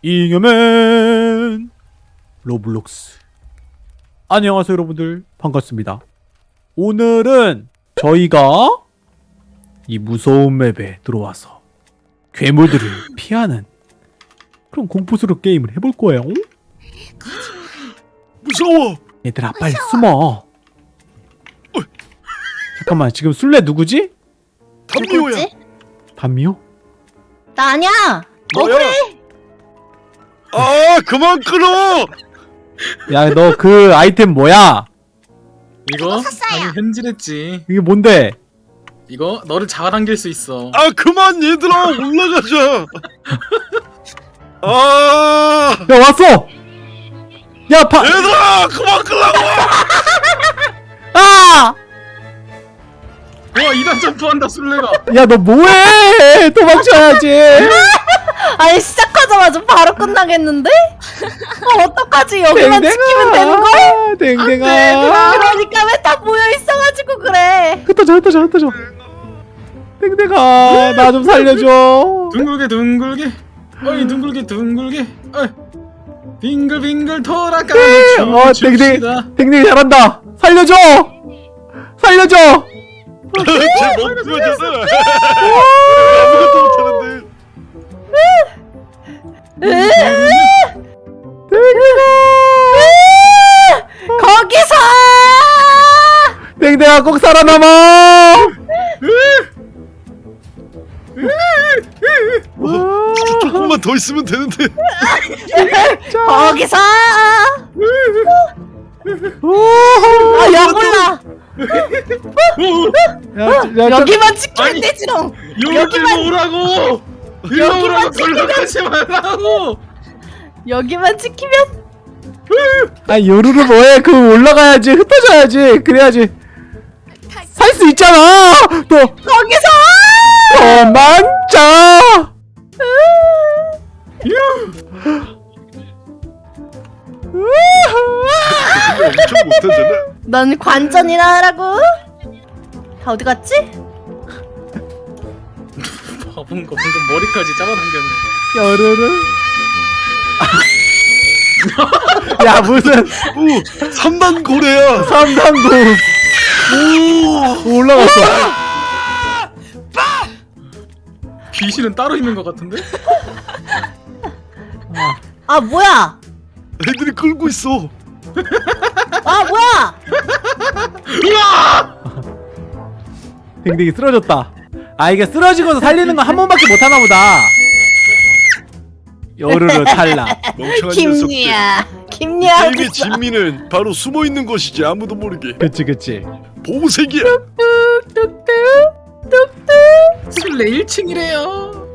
잉여맨 로블록스 안녕하세요 여러분들 반갑습니다 오늘은 저희가 이 무서운 map에 들어와서 괴물들을 피하는 그런 공포스러운 게임을 해볼 거예요 무서워. 얘들아 빨리 숨어 잠깐만 지금 술래 누구지? 담미호야. 단미호? 나 아니야. 너야. 아 그만 끊어. 야 너 그 아이템 뭐야? 이거 샀어요. 방금 현질했지. 이게 뭔데? 이거 너를 잡아당길 수 있어. 아 그만 얘들아 올라가자. 아 야 왔어! 야 파! 얘들아 그만 끌라고. 아! 와 2단 점프한다 술래가. 야 너 뭐해 도망쳐야지 아니 시작 하자마자 바로 끝나겠는데? 어, 어떡하지? 여기만 지키면 되는 거야? 댕댕아 그러니까 왜 다 모여 있어가지고 그래? 흩어져 흩어져 흩어져 댕댕아 나 좀 살려줘 둥글게 둥글게. 어이 둥글게 둥글게. 어이. 빙글빙글 돌아가는 어춤 댕댕. 댕댕이 잘한다 살려줘 살려줘 쟤 멈추어졌어. 아무것도 못하는데. 거기서! 댕댕아 꼭 살아남아 조금만 더 있으면 되는데. 거기서! 아, 야, 몰라! 야, 야, 저- 여기만 지키면. 되지롱! 여기로 오라고. 여기만 돌려가지 말라고. 여기만 지키면 아 요루루 뭐해 그 올라가야지 흩어져야지 그래야지 살 수 있잖아 너 거기서! 근데 엄청 못하잖아. 넌 관전이나 하라고? 다 어디 갔지? 바본 거 방금 머리까지 잡아당겼네. 요루루 야 무슨 오 3단 고래야. 삼단고 오 올라갔어 귀신은 따로 있는 것 같은데? 아, 뭐야! 애들이 끌고 있어. 아, 뭐야! 댕댕이 쓰러졌다 아 이게 쓰러지고서 살리는 거한 번밖에 못 하나 보다 요루루 탈락 멍청한. 김리야. 김리야. 게임의 진미는 바로 숨어 있는 것이지 아무도 모르게. 그치 그치 보호색이야. 뚝뚝. 술래 1층이래요.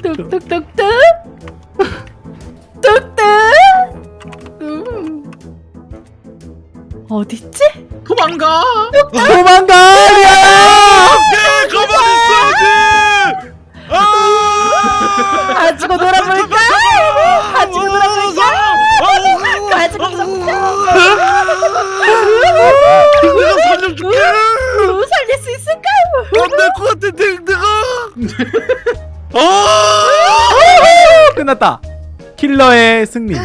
뚝뚝뚝뚝. 뚝뚝. 음. 어딨지? 도망가. 도망가 가지고 놀아볼까? 가지고 놀아볼까? 가지고 놀아볼까? 내가 살려줄게. 우, 살릴 수 있을까? 안될것 같아 댕댕아. 아! 끝났다 킬러의 승리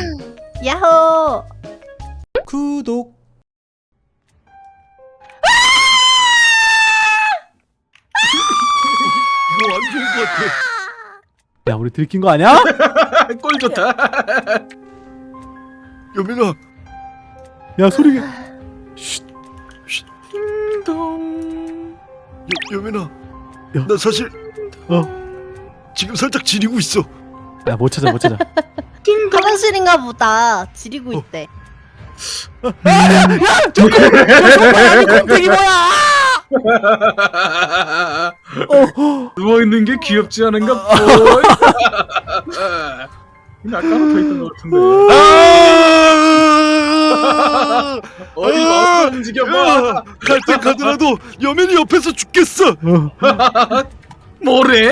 야호. 구독 야 우리 들킨 거 아니야? 꼴 좋다. 여민아, 야 소리 쉿. 딩동. 여, 여민아. 야. 나 사실 어. 지금 살짝 지리고 있어. 야 못 찾아 못 찾아 화장실인가 보다. 지리고 있대. 곰탱이 뭐야 누워 있는 게 귀엽지 않은가? 보이. 근데 아까는 더 있던 것 같은데. 아! 어디 마우스 움직여봐. 갈때 가더라도 여민이 옆에서 죽겠어. 어. 뭐래?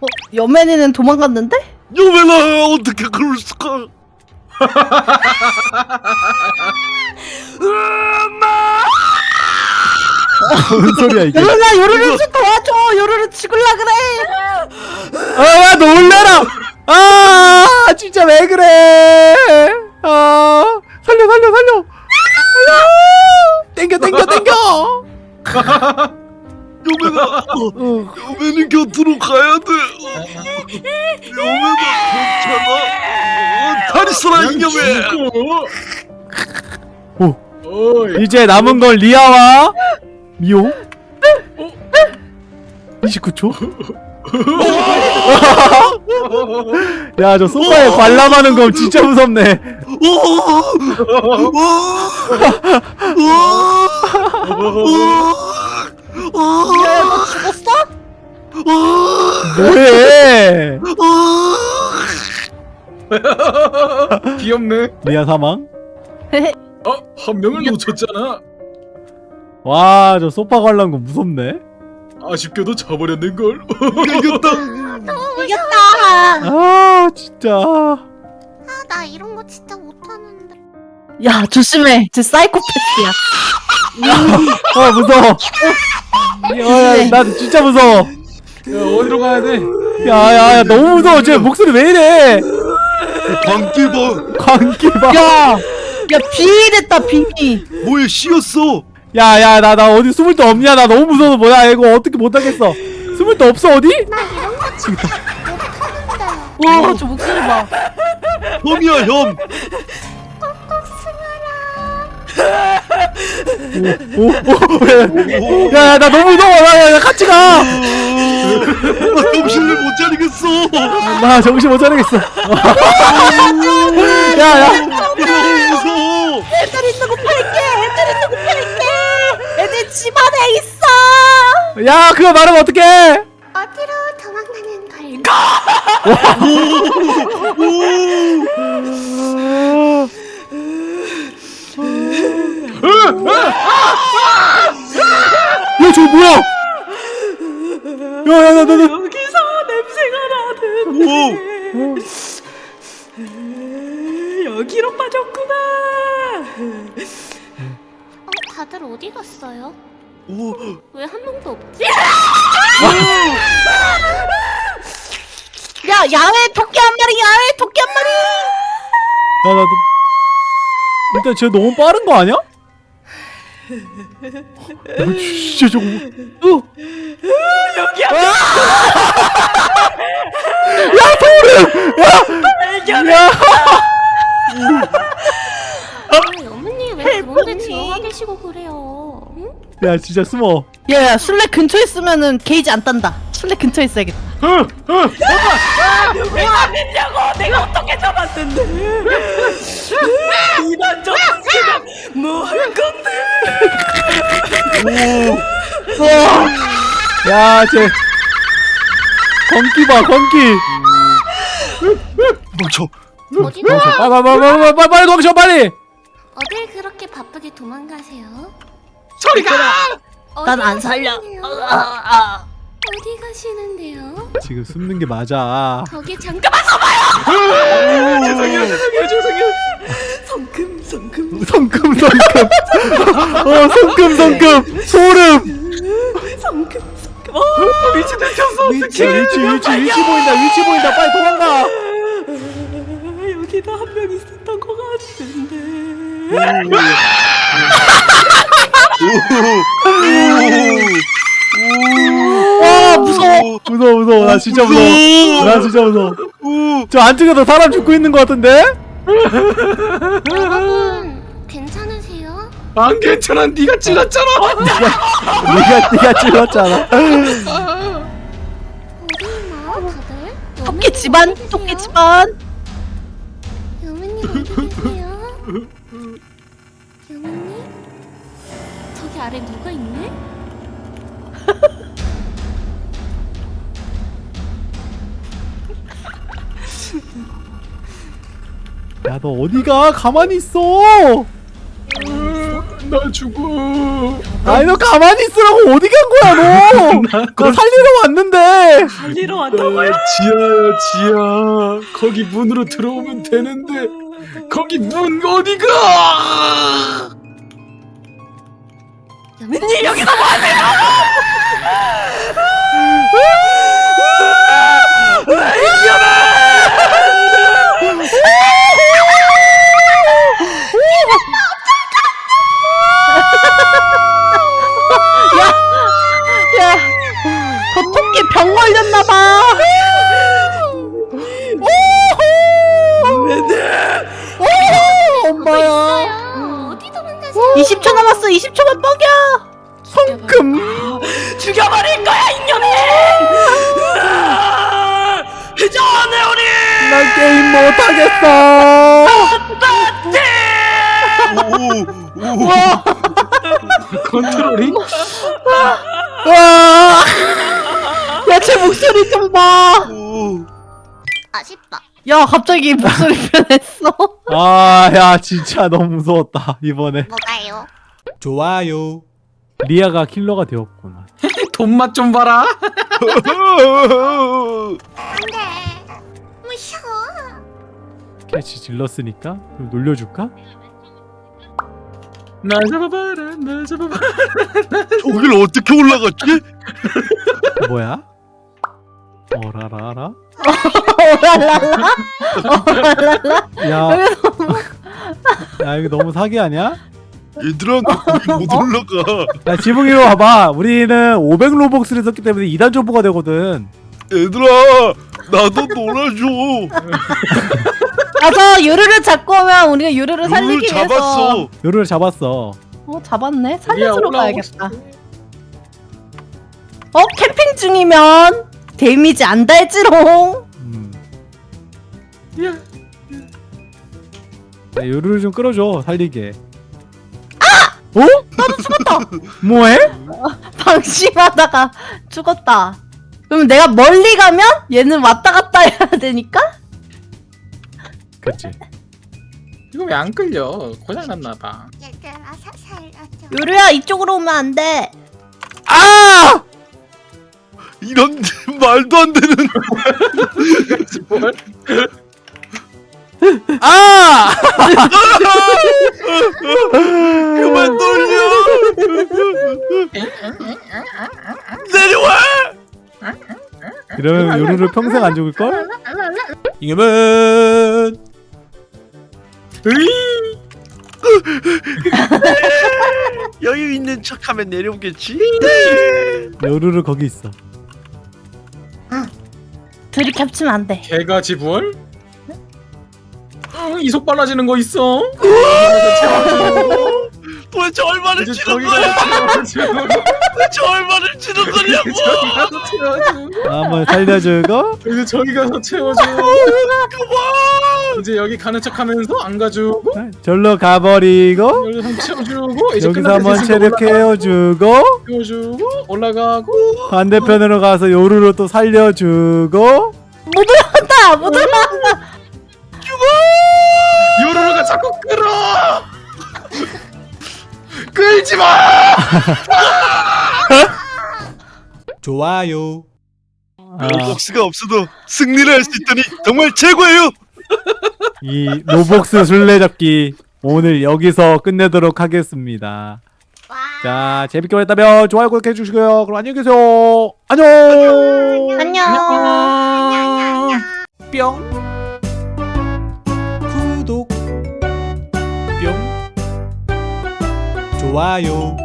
어, 여맨이는 도망갔는데? 여민아 어떻게 그럴 수가? 뭔 소리야 이게? 요루나 요루루 좀 도와줘. 요루루 죽을라 그래. 아 놀래라. 아 진짜 왜 그래? 아 살려 살려 살려. 아, 땡겨 땡겨 땡겨. 여매나 어, 여매는 곁으로 가야 돼. 여매나 괜찮아? 어, 잘 있어라 이여매 오 이제 남은 건 리아와 미호 29초? 야 저 소파에 관람하는 거 진짜 무섭네. 야야 너 죽었어? 뭐해? 귀엽네. 리아 사망? 어? 한 명을 놓쳤잖아 와 저 소파 관람 거 무섭네. 아쉽게도 져버렸는걸? 이겼다. 이겼다. 아 진짜. 아, 나 이런 거 진짜 못하는데. 야 조심해. 쟤 사이코패스야. 아 무서워. 야, 나 진짜 무서워. 야 어디로 가야 돼? 야 야 야 너무 무서워. 쟤 목소리 왜 이래? 광기봐 광기 야야 빙의됐다 빙의 뭐에 씌었어. 봐 야야 나 나 어디 숨을 데 없냐? 나 너무 무서워서 뭐야? 이거 어떻게 못하겠어? 숨을 데 없어 어디? 나 이런 거 진짜 못하는데. 와저 목소리 봐. 혐이야 혐. 야야 나 너무 무서워. 나, 나 같이 가. 나 정신을 못 차리겠어. 나 정신 못 차리겠어. 야야. 너무 무서워. 애들 있는 거 팔게 애들 있는 거 팔게 애들 집 안에 있어. 야 그거 말하면 어떡해? 어디로 도망가는 걸까? 야 저거 뭐야? 야야 나나 다들 어디 갔어요? 오, 왜 한 명도 없지? 야 야외 토끼 한 마리 야외 토끼 한 마리 나, 나, 나, 일단 쟤 너무 빠른 거 아니야? 야, 진짜 저거. 뭐- 여기 야, 소름! 야! 야! 왜 그런데 들어가 계시고 그래요? 응? 야, 진짜 숨어. 야야 술래 근처에 있으면은 게이지 안 딴다 술래 근처에 있어야겠다 왜안 됐냐고 내가 어떻게 잡았는데 이단 접수면 뭐할 건데 야, 쟤. 건기 봐, 건기. 멈춰 어디로? 빨리, 빨리, 빨리, 빨리, 빨리, 빨리, 거기서 빨리! 어딜 바쁘게 도망가세요? 난안 살려 가시는데요? 아, 어디 가시는데요? 지금 숨는 게 맞아. 거기 잠깐만 죄송해요 죄송해요 죄송해요 성금 성금 성금, 성금. 어, 성금, 성금. 소름. 성금 성금 어 미친 들켰어 위치, 위치, 위치, 위치 보인다, 위치 보인다. 빨리 도망가. 여기도 한명 있었던 것 같은데 와 무서워 무서워, 무서워. 나 진짜 무서워. 나 진짜 무서워. 저 안쪽에도 사람 죽고 있는 것 같은데? 여러분 괜찮으세요? 안 괜찮아 네가 찔렀잖아 네가, 네가 찔렀잖아. 어디 있나 다들? 토끼 집안 토끼 집안 여매님 어디 계세요? 여매님? 아래 누가 있네? 야, 너 어디가? 가만히 있어. 나 죽어 아니 너 가만히 있으라고 어디 간 거야 너? 너 살리러 왔는데. 달리러 어, 왔다고요? 지하야 지하 거기 문으로 들어오면 되는데 거기 문 어디가 니 여기서 뭐하세요? 20초 남았어. 20초만 뻑여. 성금 죽여버릴 거야 이년이. 회전해 우리. 난 게임 못하겠어 오, 오. 컨트롤이 와 야 제 목소리 좀 봐. 오. 아쉽다. 야 갑자기 목소리 변했어. 아, 야, 진짜 너무 무서웠다, 이번에. 뭐가요? 좋아요. 리아가 킬러가 되었구나. 돈맛 좀 봐라 안돼. 무서워. 캐치 질렀으니까 좀 놀려줄까? 날 잡아봐라 날 잡아봐라 저길 어떻게 올라갔지? 뭐야? 어라라라? 오랄랄라. 야, 야 이거 너무 사기 아니야? 얘들아 못 올라가. 야 지붕이로 와봐. 우리는 500 로벅스를 썼기 때문에 2단 점프가 되거든. 얘들아 나도 놀아줘. 가서 유르를 잡고 오면 우리가 유르를 룰 살리기 위해서. 잡았어. 요루를 잡았어. 어 잡았네. 살려주러 올라오고 가야겠다. 어 캠핑 중이면 데미지 안 달지롱. 음. 야 야, 요루를 좀 끌어줘. 살리게. 아! 어? 나도 죽었다. 뭐해? 방심하다가 죽었다. 그럼 내가 멀리 가면 얘는 왔다 갔다 해야 되니까? 그치. 이거 왜 안 끌려 고장 났나봐 얘들아 사, 살려줘. 유르야 이쪽으로 오면 안 돼. 아! 이런 말도 안 되는. 뭘 아! 그만 돌려. 내려와. 이러면 요루를 평생 안 죽을걸? 이겨면 여유 있는 척하면 내려오겠지. 요루를 거기 있어. 들이캡치면 안 돼. 개가 지부얼 응, 이속 빨라지는 거 있어 도대체 얼마를 치는 거야? 도대체 얼마를 치는 거냐고. 한번 살려주고 이제 저기 가서 채워주고 그만. 이제 여기 가는 척하면서 안 가주고 절로 가버리고 채워주고 이제 여기서 한번 체력 때 해워주고 채워주고 올라가고 반대편으로 가서 요루로 또 살려주고 못 올라간다. 못 올라간다. 요로로가 자꾸 끌어! 끌지 마! 좋아요. 아, 로벅스가 없어도 승리를 할 수 있다니 정말 최고예요. 이 로복스 술래잡기 오늘 여기서 끝내도록 하겠습니다. 와. 자 재밌게 보셨다면 좋아요 구독해 주시고요. 그럼 안녕히 계세요. 안녕! 안녕. 뿅 구독 좋아요.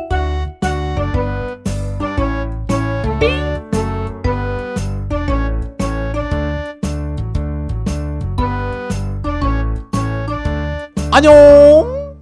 안녕